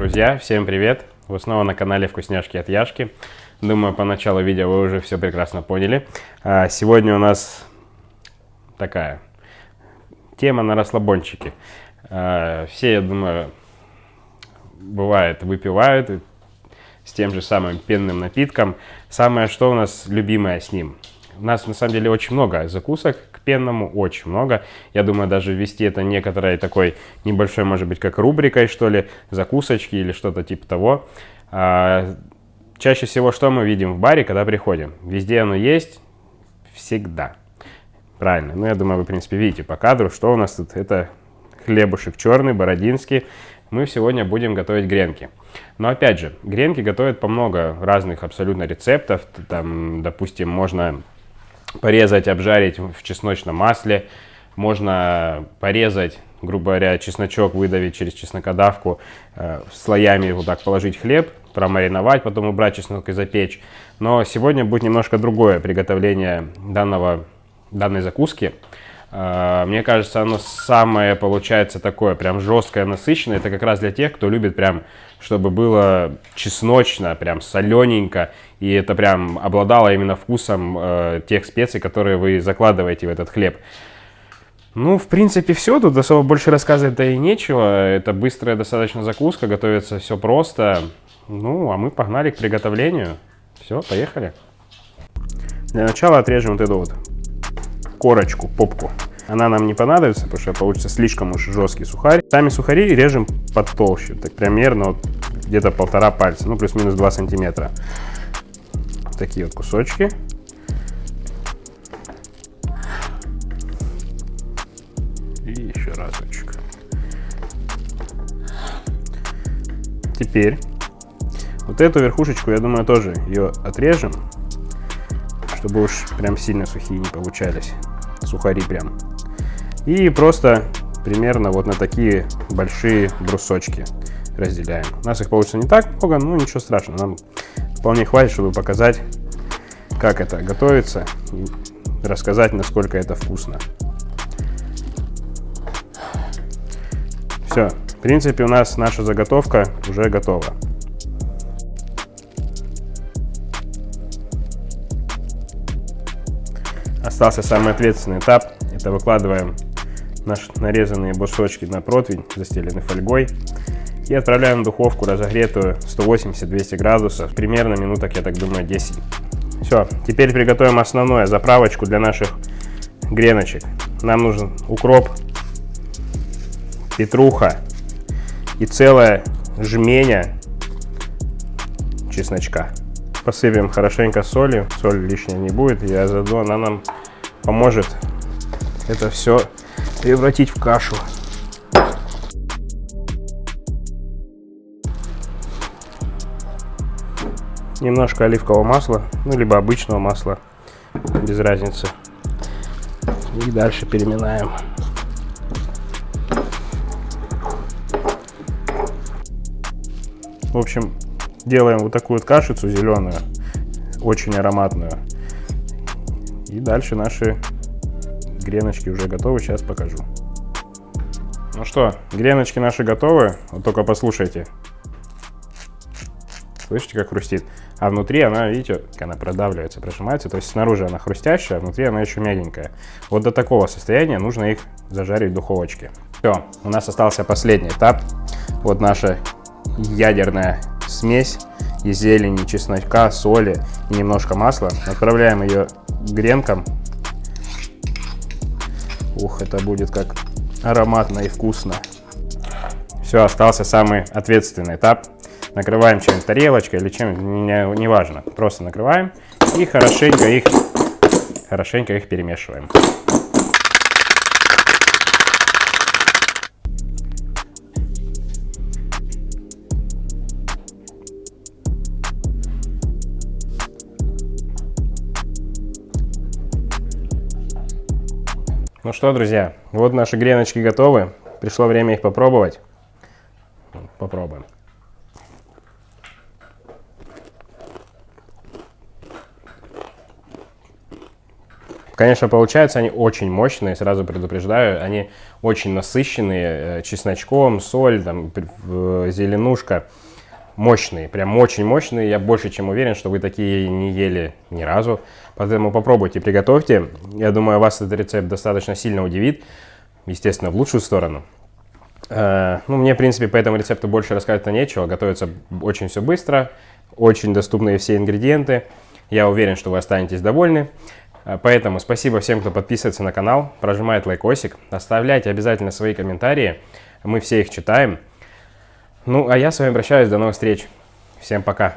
Друзья, всем привет! Вы снова на канале Вкусняшки от Яшки. Думаю, по началу видео вы уже все прекрасно поняли. А, сегодня у нас такая тема на расслабончике. А, все, я думаю, бывает, выпивают с тем же самым пенным напитком. Самое, что у нас любимое с ним? У нас на самом деле очень много закусок пенному, очень много. Я думаю, даже ввести это некоторой такой небольшой, может быть, как рубрикой, что ли, закусочки или что-то типа того. А, чаще всего что мы видим в баре, когда приходим? Везде оно есть, всегда. Правильно. Ну, я думаю, вы, в принципе, видите по кадру, что у нас тут. Это хлебушек черный, бородинский. Мы сегодня будем готовить гренки. Но опять же, гренки готовят по много разных абсолютно рецептов. Там, допустим, можно порезать, обжарить в чесночном масле. Можно порезать, грубо говоря, чесночок выдавить через чеснокодавку, э, слоями вот так положить хлеб, промариновать, потом убрать чеснок и запечь. Но сегодня будет немножко другое приготовление данного, данной закуски. Э, мне кажется, оно самое получается такое, прям жесткое, насыщенное. Это как раз для тех, кто любит прям, чтобы было чесночно, прям солененько и это прям обладало именно вкусом э, тех специй, которые вы закладываете в этот хлеб. Ну, в принципе, все. Тут особо больше рассказывать-то и нечего. Это быстрая достаточно закуска, готовится все просто. Ну, а мы погнали к приготовлению. Все, поехали. Для начала отрежем вот эту вот корочку, попку. Она нам не понадобится, потому что получится слишком уж жесткий сухарь. Сами сухари режем потолще, так примерно вот где-то полтора пальца, ну плюс-минус 2 сантиметра такие вот кусочки. И еще разочек. Теперь вот эту верхушечку, я думаю, тоже ее отрежем, чтобы уж прям сильно сухие не получались. Сухари прям. И просто примерно вот на такие большие брусочки разделяем. У нас их получится не так много, но ничего страшного. Нам вполне хватит, чтобы показать, как это готовится и рассказать, насколько это вкусно. Все, в принципе, у нас наша заготовка уже готова. Остался самый ответственный этап. Это выкладываем наши нарезанные брусочки на противень, застеленный фольгой и отправляем в духовку разогретую 180-200 градусов, примерно минуток, я так думаю, 10. Все, теперь приготовим основную заправочку для наших греночек. Нам нужен укроп, петруха и целая жменя чесночка. Посыпем хорошенько солью, соль лишняя не будет, и заодно она нам поможет это все превратить в кашу. немножко оливкового масла, ну, либо обычного масла, без разницы. И дальше переминаем. В общем, делаем вот такую вот кашицу зеленую, очень ароматную. И дальше наши греночки уже готовы, сейчас покажу. Ну что, греночки наши готовы, вот только послушайте. Слышите, как хрустит? а внутри она, видите, она продавливается, прожимается, то есть снаружи она хрустящая, а внутри она еще мягенькая. Вот до такого состояния нужно их зажарить в духовочке. Все, у нас остался последний этап. Вот наша ядерная смесь из зелени, чеснока, соли и немножко масла. Отправляем ее гренкам. Ух, это будет как ароматно и вкусно. Все, остался самый ответственный этап накрываем чем-нибудь тарелочкой или чем, не, не. Просто накрываем и хорошенько их, хорошенько их перемешиваем. Ну что, друзья, вот наши греночки готовы. Пришло время их попробовать. Попробуем. Конечно, получаются они очень мощные, сразу предупреждаю. Они очень насыщенные э, чесночком, соль, там, зеленушка. Мощные, прям очень мощные. Я больше чем уверен, что вы такие не ели ни разу. Поэтому попробуйте, приготовьте. Я думаю, вас этот рецепт достаточно сильно удивит. Естественно, в лучшую сторону. Э, ну, мне, в принципе, по этому рецепту больше рассказать-то нечего. Готовится очень все быстро, очень доступные все ингредиенты. Я уверен, что вы останетесь довольны. Э, поэтому спасибо всем, кто подписывается на канал, прожимает лайкосик. Оставляйте обязательно свои комментарии. Мы все их читаем. Ну, а я с вами прощаюсь. До новых встреч. Всем пока.